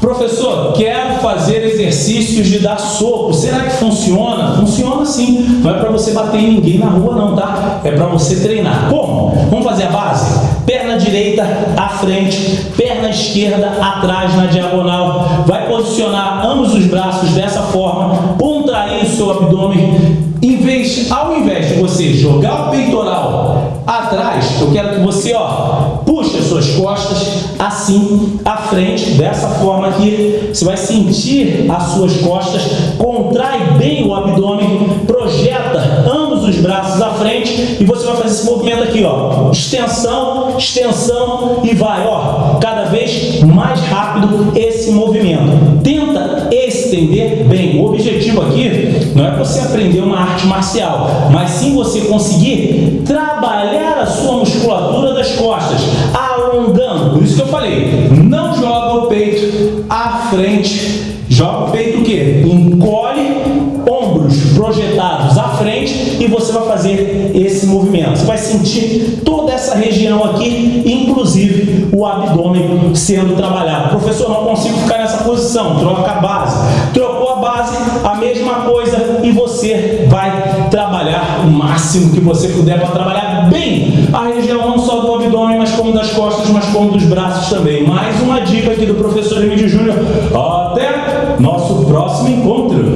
Professor, quero fazer exercícios de dar soco. Será que funciona? Funciona sim. Não é para você bater em ninguém na rua não, tá? É para você treinar. Como? Vamos fazer a base? Perna direita à frente, perna esquerda atrás na diagonal. Vai posicionar ambos os braços dessa ao invés de você jogar o peitoral atrás, eu quero que você, ó, puxe as suas costas assim à frente, dessa forma aqui. Você vai sentir as suas costas, contrai bem o abdômen, projeta ambos os braços à frente e você vai fazer esse movimento aqui, ó. Extensão, extensão e vai, ó, cada vez mais rápido esse movimento. Tenta estender bem. O objetivo aqui não é você aprender uma arte marcial, mas sim você conseguir trabalhar a sua musculatura das costas, alongando. Por isso que eu falei, não joga o peito à frente, joga o peito o quê? Encolhe ombros projetados à frente e você vai fazer esse movimento. Você vai sentir toda essa região aqui, inclusive o abdômen sendo trabalhado. Professor, não consigo ficar nessa posição. Troca a base. A mesma coisa e você vai trabalhar o máximo que você puder para trabalhar bem a região não só do abdômen, mas como das costas, mas como dos braços também. Mais uma dica aqui do professor Emílio Júnior. Até nosso próximo encontro.